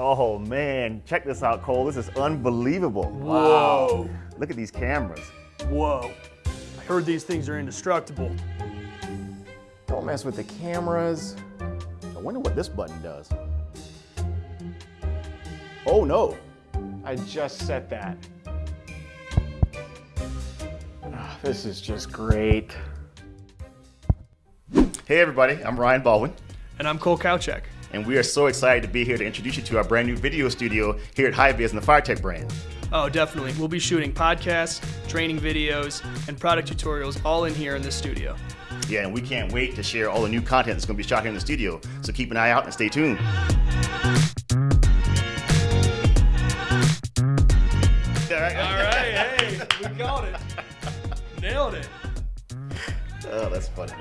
Oh man, check this out, Cole. This is unbelievable. Whoa. Look at these cameras. Whoa. I heard these things are indestructible. Don't mess with the cameras. I wonder what this button does. Oh no. I just set that. Ah, this is just great. Hey everybody, I'm Ryan Baldwin, And I'm Cole Kowchek. And we are so excited to be here to introduce you to our brand new video studio here at HiViz and the FireTech brand. Oh, definitely. We'll be shooting podcasts, training videos, and product tutorials all in here in this studio. Yeah, and we can't wait to share all the new content that's going to be shot here in the studio. So keep an eye out and stay tuned. All right. All right, hey, we got it. Nailed it. Oh, that's funny.